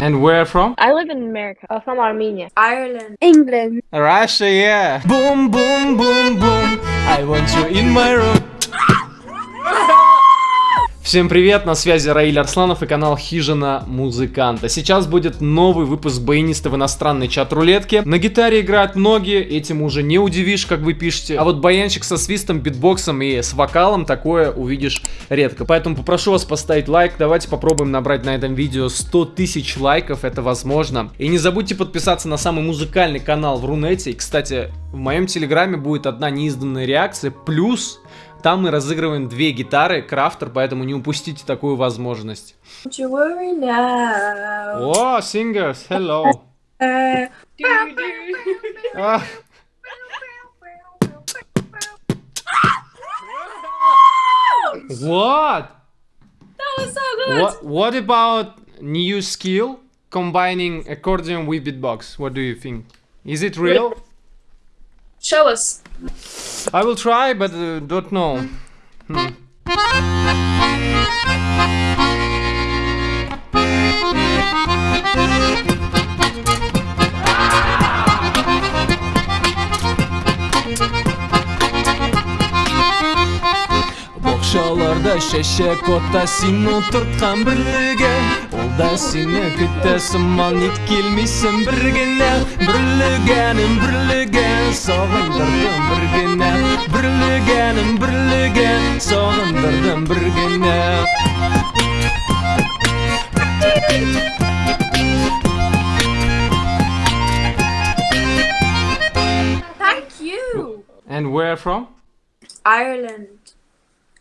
And where from? I live in America. Uh, from Armenia. Ireland. England. Russia, yeah. Boom, boom, boom, boom. I want you in my room. Всем привет, на связи Раиль Арсланов и канал Хижина Музыканта. Сейчас будет новый выпуск баяниста в иностранной чат-рулетке. На гитаре играют многие, этим уже не удивишь, как вы пишете. А вот баянчик со свистом, битбоксом и с вокалом такое увидишь редко. Поэтому попрошу вас поставить лайк, давайте попробуем набрать на этом видео 100 тысяч лайков, это возможно. И не забудьте подписаться на самый музыкальный канал в Рунете. И, кстати, в моем телеграме будет одна неизданная реакция, плюс там мы разыгрываем две гитары Крафтер, поэтому не упустите такую возможность. О, singers, hello. Uh, А, What? that was so good. What? What about new skill combining accordion with beatbox? What do you think? Is it real? Show us. I will try, but uh, don't know. Hmm. шақшалардай шешек отта сені отыртқан бірліге ол да сені күтті мал нет келмейсің біргіне бірлігенім бірліген сағындырдым біргіне бірлігенім бірліген сағындырдым біргіне Thank you. And where from? Ireland.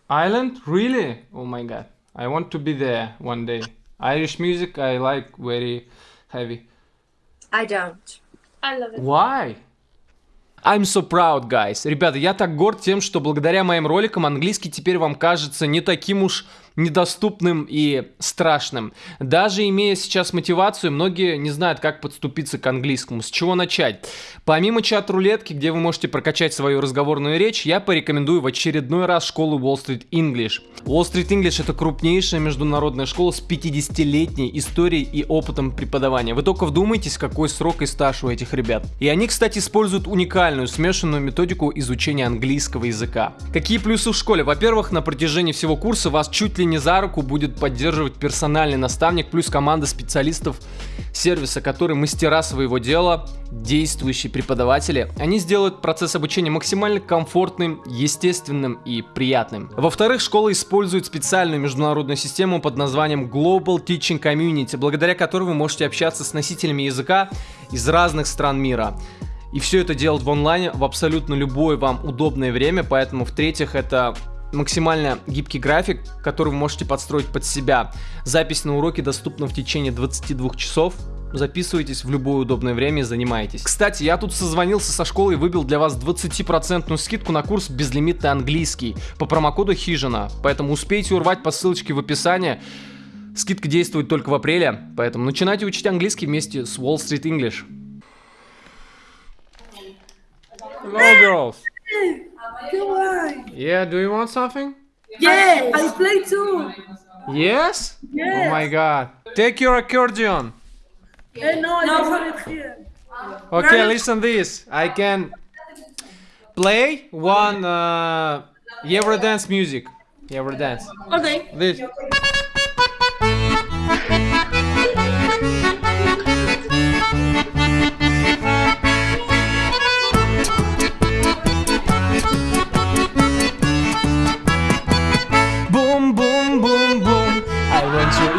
Ireland? Really? Oh my god. I want to be there one day. Irish music I like very heavy. I don't. I love it. Why? I'm so proud, guys. Ребята, я так горд тем, что благодаря моим роликам английский теперь вам кажется не таким уж недоступным и страшным. Даже имея сейчас мотивацию, многие не знают, как подступиться к английскому, с чего начать. Помимо чат-рулетки, где вы можете прокачать свою разговорную речь, я порекомендую в очередной раз школу Wall Street English. Wall Street English это крупнейшая международная школа с 50-летней историей и опытом преподавания. Вы только вдумайтесь, какой срок и стаж у этих ребят. И они, кстати, используют уникальную смешанную методику изучения английского языка. Какие плюсы в школе? Во-первых, на протяжении всего курса вас чуть ли не за руку будет поддерживать персональный наставник, плюс команда специалистов сервиса, которые мастера своего дела, действующие преподаватели. Они сделают процесс обучения максимально комфортным, естественным и приятным. Во-вторых, школа использует специальную международную систему под названием Global Teaching Community, благодаря которой вы можете общаться с носителями языка из разных стран мира. И все это делать в онлайне в абсолютно любое вам удобное время, поэтому в-третьих это максимально гибкий график, который вы можете подстроить под себя. Запись на уроки доступна в течение 22 часов. Записывайтесь в любое удобное время и занимайтесь. Кстати, я тут созвонился со школой и выбил для вас 20% скидку на курс безлимитный английский по промокоду Хижина. Поэтому успейте урвать по ссылочке в описании. Скидка действует только в апреле, поэтому начинайте учить английский вместе с Wall Street English. Hello, girls. Yeah, do you want something? Yes. I play too. Yes? Yes. Oh my god. Take your accordion. Eh, no, I don't have it here. Okay, listen this. I can play one uh, Eurodance music. Eurodance. Okay. This.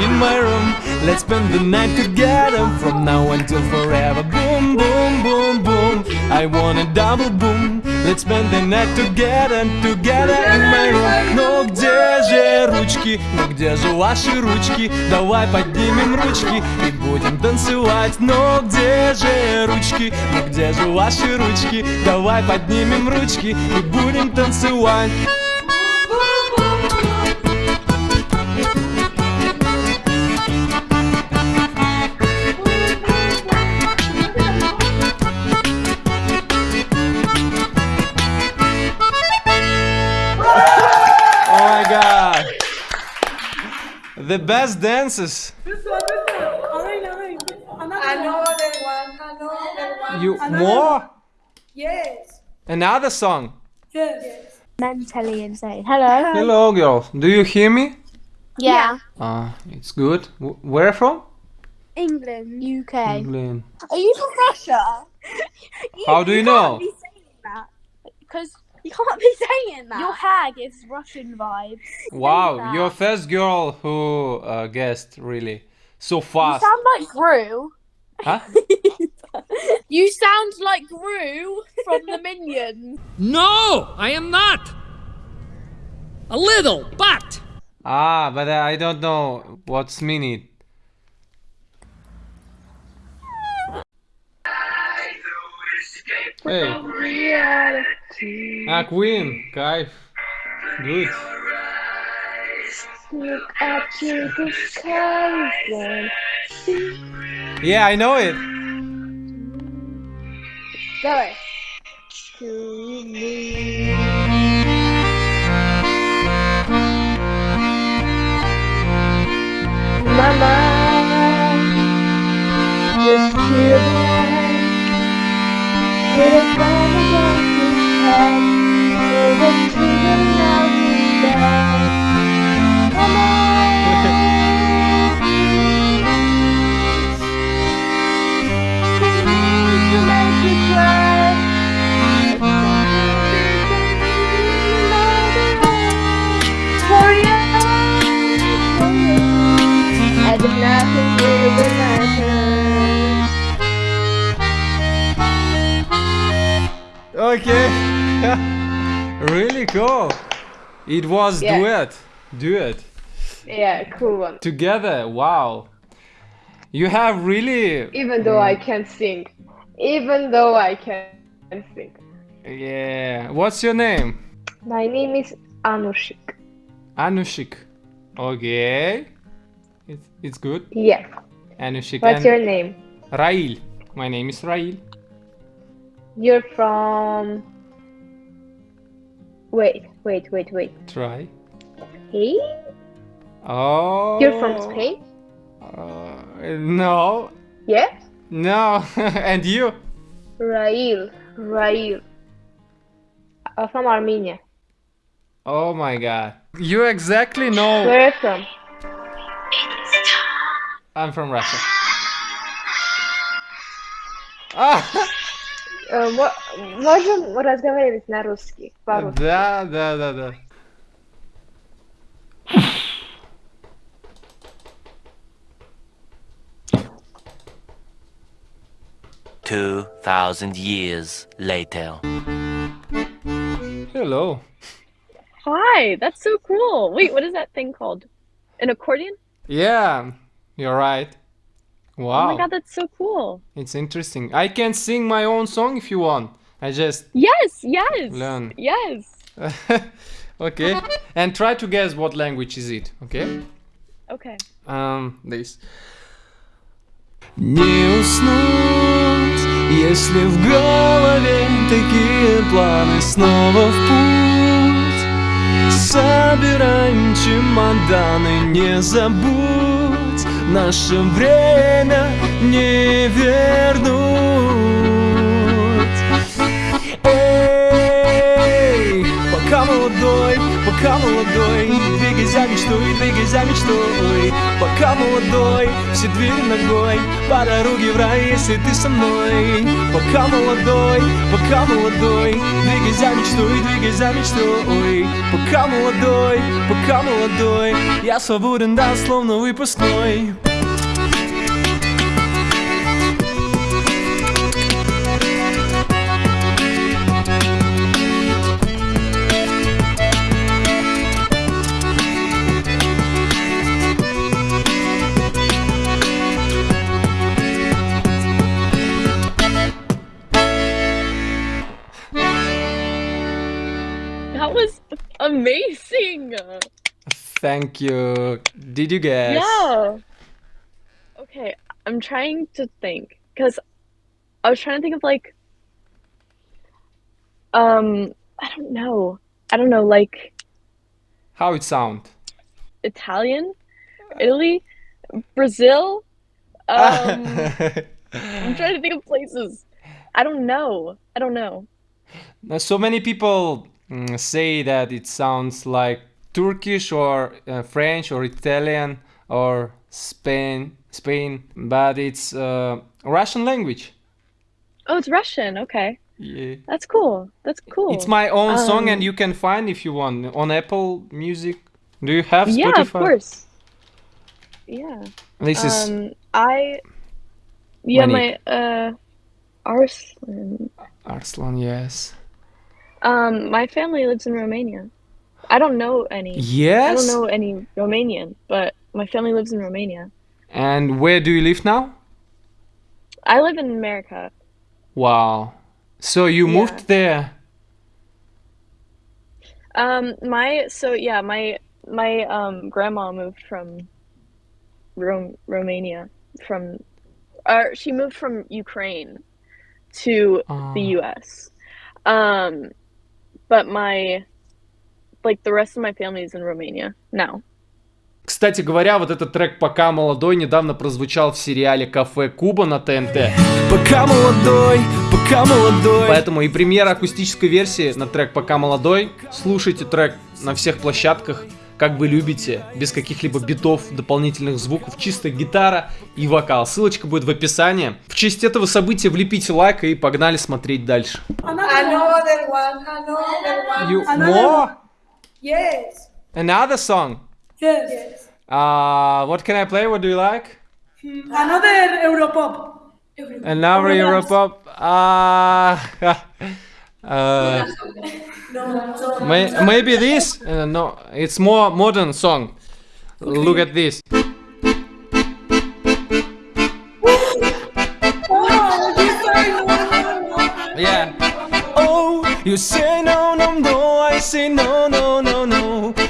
In my room. Let's spend the night together from now until forever. Boom, boom, boom, boom. I want a double boom. Let's spend the night together, together in my room. Ну где же ручки? Ну где же ваши ручки? Давай поднимем ручки и будем танцевать. Ну где же ручки? Ну где же ваши ручки? Давай поднимем ручки и будем танцевать. The best dances. This one, this one. Aynen, aynen. Another one, another one. You another more? one. Yes. Another song. Yes. Mentally insane. Hello. Hello, girls. Do you hear me? Yeah. Ah, it's good. W- where from? England. UK. England. Are you from Russia? How do you know? Can't be saying that. Because you can't be saying that. Your hair gives Russian vibes. Wow, you're first girl who uh, guessed really so You fast. sound like Gru. Huh? You sound like Gru from the Minions. No, I am not. A little, but Ah, but I don't know what's meaning. Hey. Ah, Queen, Kaif. Good. Look up to the sky then. Yeah, I know it. Go. To me. My was Yeah. duet. Duet. Yeah, cool one. Together. Wow. You have really Even though I can't sing. Even though I can't sing. Yeah. What's your name? My name is Anushik. Anushik. Okay. It's, it's good. Yeah. Anushik. What's and your name? Rail. My name is Rail. You're from. Wait, wait, wait, wait. Try. Hey. Oh. You're from Spain? Uh, no. Yes. No. and you? Rail. Rail. I'm from Armenia. Oh my god. You exactly know. Where are from? I'm from Russia. Ah! можем разговаривать на русский? По-русски. да, да, да, да. Two thousand years later. Hello. Hi, that's so cool. Wait, what is that thing called? An accordion? Yeah, you're right. Oh Wow, my god, that's so cool. it's interesting. I can sing my own song if you want. I just Yes, yes. Learn. Yes. okay, and try to guess what language is it. Okay. Okay. Um, this. Не уснуть, если в голове такие планы снова в путь. Собираем чемоданы, не забудь, Наше время не вернуть. Эй, пока молодой, пока молодой, двигай за мечтой, двигай за мечтой. Пока молодой, все двери ногой, по дороге в рай, если ты со мной. Пока молодой, пока молодой, двигай за мечтой, двигай за мечтой. Пока молодой, пока молодой, я свободен, да, словно выпускной. Thank you. Did you guess? Yeah. Okay, I'm trying to think because I was trying to think of like um I don't know. I don't know like How it sound? Italian, Italy, Brazil. Um I'm trying to think of places. I don't know. I don't know. So many people mm, say that it sounds like Turkish or uh, French or Italian or Spain, Spain, but it's uh, Russian language. Oh, it's Russian. Okay. Yeah. That's cool. That's cool. It's my own song, Um, and you can find if you want on Apple Music. Do you have Spotify? Yeah, of course. Yeah. This is Um, I. Yeah, my uh, Arslan. Arslan. Yes. Um, my family lives in Romania. I don't know any. Yes. I don't know any Romanian, but my family lives in Romania. And where do you live now? I live in America. Wow. So you Yeah. moved there. Um, my so yeah, my my um grandma moved from Rom Romania from, uh, she moved from Ukraine to the Ah. U.S. Um, but my like the rest of my family is in Romania now. Кстати говоря, вот этот трек «Пока молодой» недавно прозвучал в сериале «Кафе Куба» на ТНТ. Пока молодой, пока молодой. Поэтому и премьера акустической версии на трек «Пока молодой». Слушайте трек на всех площадках, как вы любите, без каких-либо битов, дополнительных звуков, чисто гитара и вокал. Ссылочка будет в описании. В честь этого события влепите лайк и погнали смотреть дальше. Another one, another one. You another one. Yes. Another song. Yes. yes. Uh, what can I play? What do you like? Another Europop. Another Europop. Uh, uh, may, maybe this? Uh, no, it's more modern song. Look at this. Oh. Yeah. Oh, you say no, no, no. I say no, no, no.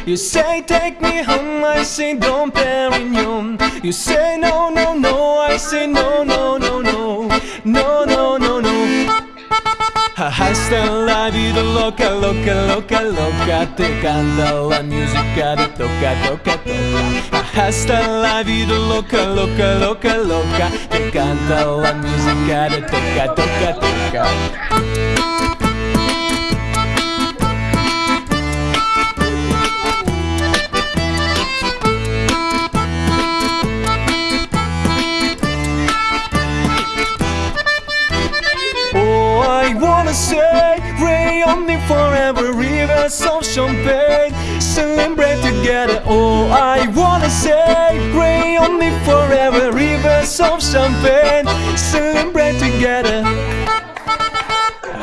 You say take me home. I say Dom Perignon. You You say no, no, no. I say no, no, no, no. No, no, no, no. Hasta la vida loca, loca, loca, loca Te canta la música de toca, toca, toca Hasta la vida loca, loca, loca, loca Te canta la música de toca, toca, toca say, rain on me forever, rivers of champagne, celebrate together. Oh, I wanna say, rain on me forever, rivers of champagne, celebrate together.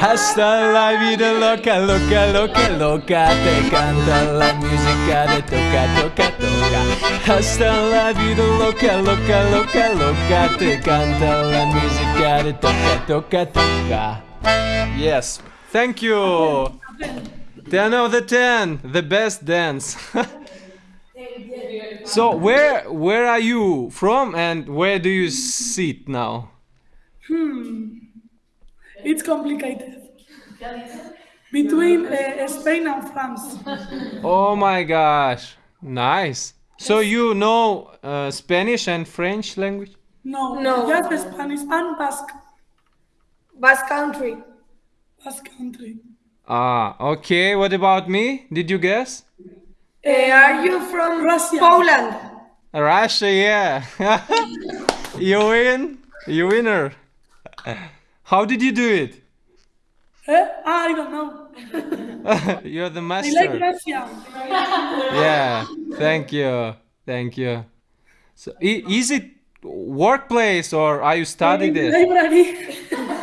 Hasta la vida loca, loca, loca, loca Te canta la música de toca, toca, toca Hasta la vida loca, loca, loca, loca Te canta la música de toca, toca, toca Yes. Thank you. 10 of the 10. The best dance. so where where are you from and where do you sit now? Hmm. It's complicated. Between uh, Spain and France. Oh my gosh. Nice. So you know uh, Spanish and French language? No, No. just Spanish and Basque. Basque Country. Basque country. Ah, okay. What about me? Did you guess? Uh, are you from Russia. Poland? Russia, yeah. you win. You winner. How did you do it? Eh? Ah, I don't know. You're the master. I master. like Russia. Yeah, thank you, thank you. So, is it workplace or are you studying this? Library.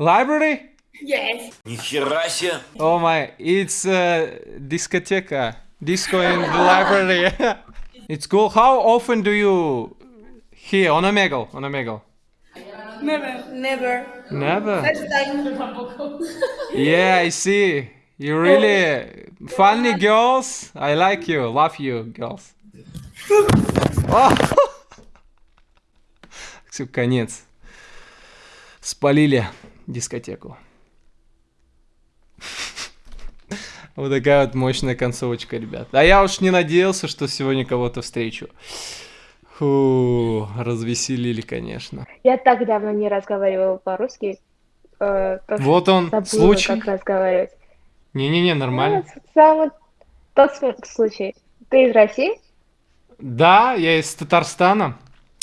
Library? Yes. Нихера себе! Oh my, it's uh, discoteca, disco in the library. it's cool. How often do you here on Omegle? On Omegle? Never. Never. Never. First time. Yeah, I see. You really funny girls. I like you. Love you, girls. Oh. Все, конец. Спалили Дискотеку. Вот такая вот мощная концовочка, ребят. А я уж не надеялся, что сегодня кого-то встречу. Фу, развеселили, конечно. Я так давно не разговаривала по-русски. э, Вот он, забыла, случай. как разговаривать. Не-не-не, нормально. Ну, самый тот случай. Ты из России? Да, я из Татарстана.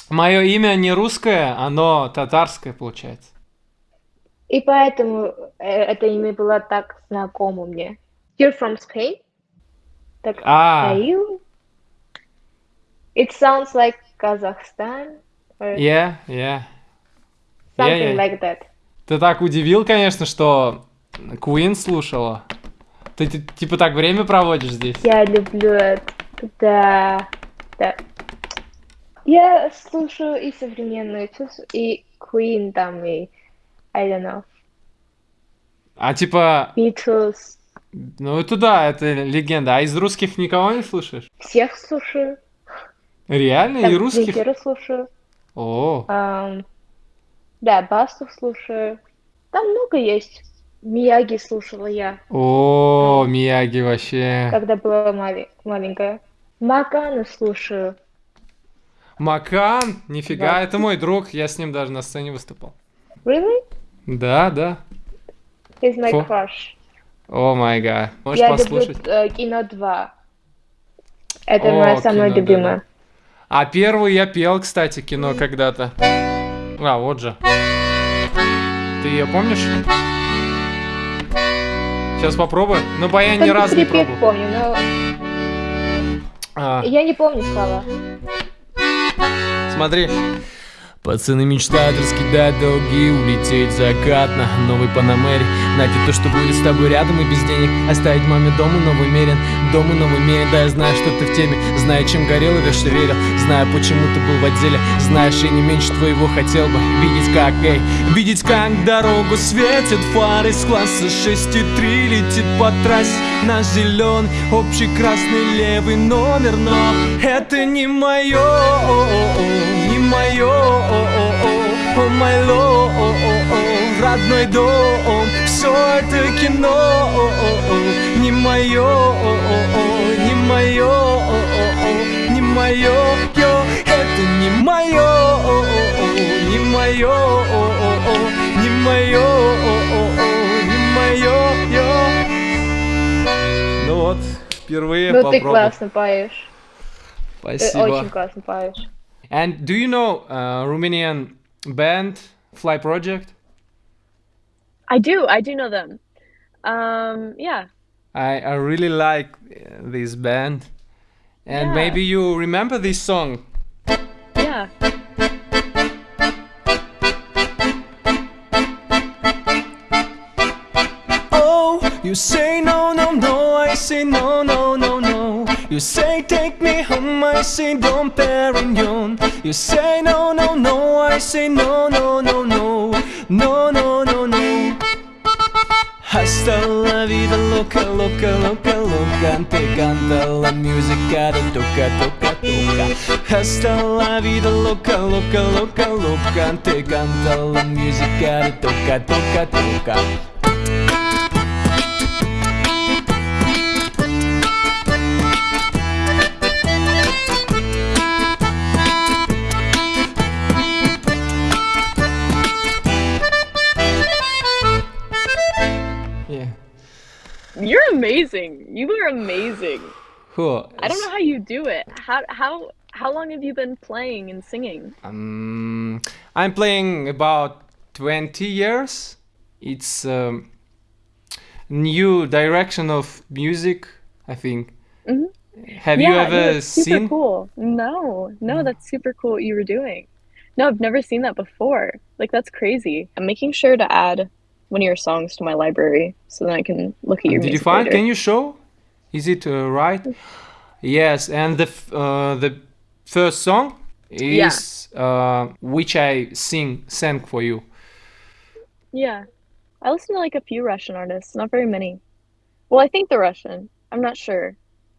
Мое имя не русское, оно татарское получается. И поэтому э, это имя было так знакомо мне. You're from Spain? Так, А, are you? It sounds like Kazakhstan or yeah, yeah. something yeah. like that. Ты так удивил, конечно, что Queen слушала. Ты, ти- типа так время проводишь здесь? Я люблю это. Да, да. Я слушаю и современную, и Queen там, и I don't know, А типа, Beatles. ну это да, это легенда. А из русских никого не слушаешь? Всех слушаю. Реально? Там И русских? Земфиру слушаю. О, Ам, да, Басту слушаю. Там много есть. Мияги слушала я, о, Мияги вообще. когда была мали- маленькая. Макану слушаю. Макан, нифига, Да. это мой друг, я с ним даже на сцене выступал. Really? Да, да. He's my Фу. crush. О май гад. Можешь я послушать? люблю э, кино 2. Это О, моя самая «Кино», любимая. да-да. А первый я пел, кстати, кино когда-то. А, вот же. Ты ее помнишь? Сейчас попробую. Ну, по я ни разу не пробовал. помню, но А, я не помню слова. смотри. Пацаны мечтают раскидать долги, улететь закатно Новый Панамере, найти то, что будет с тобой рядом и без денег. Оставить маме дом и новый мерен, дом и новый мерен Да, я знаю, что ты в теме, знаю, чем горел и во что верил. Знаю, почему ты был в отделе, знаешь, и не меньше твоего хотел бы Видеть как, эй, видеть как дорогу светит фары с класса 6,3 Летит по трассе наш зеленый, общий красный левый номер. Но это не мое, не мое, май ло, родной дом, все это кино, не мое, не мое, не мое, это не мое, не мое, не мое, не мое. Ну вот, впервые Ну ты попробовал. классно поешь. Ты Спасибо. очень классно поешь. And do you know uh, Romanian band Fly Project? I do. I do know them. Um, yeah. I, I really like uh, this band. And Yeah. maybe you remember this song. Yeah. Oh, you say no, no, no, I say no, no, no, no. You say take me home, I say Dom Perignon. You say no, no, no, I say no, no, no, no, no, no, no, no. Hasta la vida loca, loca, loca, loca Te canta la música de toca, toca, toca Hasta la vida loca, loca, loca, loca Te canta la música de toca, toca, toca You're amazing. You are amazing. Cool. I don't know how you do it. How how how long have you been playing and singing? Um, I'm playing about 20 years. It's um, new direction of music, I think. Mhm. Have you Yeah, no, ever it's super seen? cool. No, no, that's super cool what you were doing. No, I've never seen that before. Like that's crazy. I'm making sure to add one of your songs to my library so then I can look at your Did you find? later. Can you show? Is it uh, right? Yes, and the f- uh, the first song Yeah. is uh, which I sing sang for you. Yeah. I listen to like a few Russian artists, not very many. Well, I think they're Russian. I'm not sure.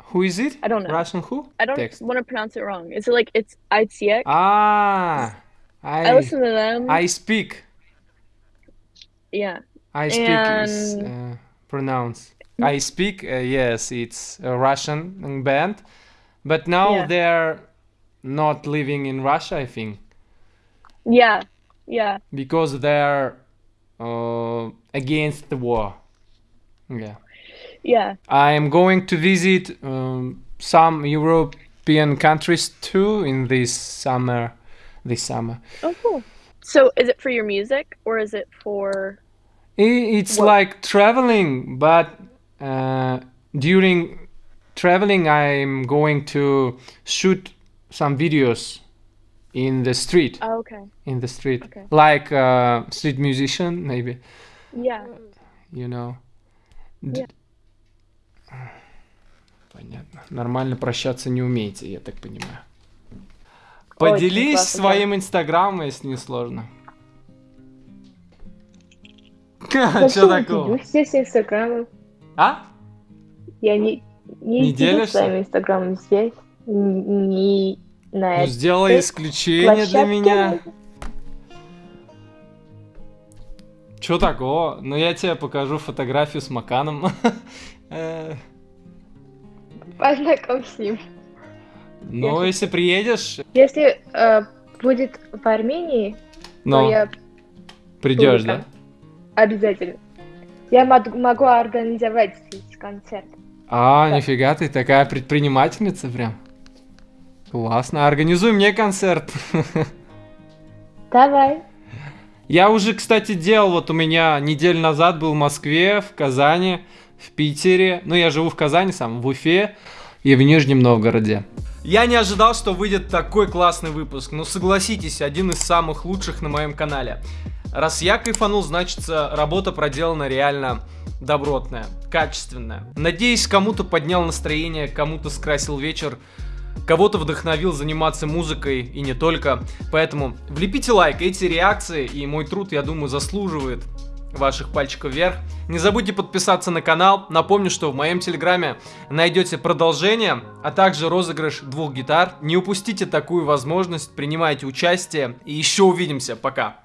Who is it? I don't know. Russian who? I don't Text. want to pronounce it wrong. Is it like it's Aitsiek? Ah, I I listen to them. I speak. Yeah. I speak is And- uh, pronounced. I speak. Uh, yes, it's a Russian band, but now Yeah. they're not living in Russia, I think, Yeah, yeah. because they're uh, against the war. Yeah. Yeah. I am going to visit um, some European countries too in this summer. This summer, Oh, cool. So, is it for your music or is it for? I- it's What- like traveling, but uh, during traveling, I'm going to shoot some videos in the street. Oh, okay. In the street, Okay. like uh, street musician, maybe. Yeah. you know. Д- Yeah. Понятно. Нормально прощаться не умеете, я так понимаю. Поделись классно, своим инстаграмом, если не сложно. Что такого? делюсь здесь инстаграмом. А? Я не, не, Не делишься? своим инстаграмом здесь. Не на Ну, сделай исключение для меня. Чё такого? Ну, я тебе покажу фотографию с Маканом. Э, Познакомь с ним. Ну, если приедешь, Если э, будет в Армении, то ну, я придешь, да? Обязательно. Я мог- могу организовать здесь концерт. А, Да. нифига ты такая предпринимательница прям. Классно. Организуй мне концерт. Давай. Я уже, кстати, делал, вот у меня неделю назад был в Москве, в Казани, в Питере. Ну, я живу в Казани сам, в Уфе и в Нижнем Новгороде. Я не ожидал, что выйдет такой классный выпуск. Но согласитесь, один из самых лучших на моем канале. Раз я кайфанул, значит, работа проделана реально добротная, качественная. Надеюсь, кому-то поднял настроение, кому-то скрасил вечер, кого-то вдохновил заниматься музыкой и не только. Поэтому влепите лайк, эти реакции и мой труд, я думаю, заслуживает ваших пальчиков вверх. Не забудьте подписаться на канал. Напомню, что в моем телеграме найдете продолжение, а также розыгрыш двух гитар. Не упустите такую возможность, принимайте участие и еще увидимся. Пока.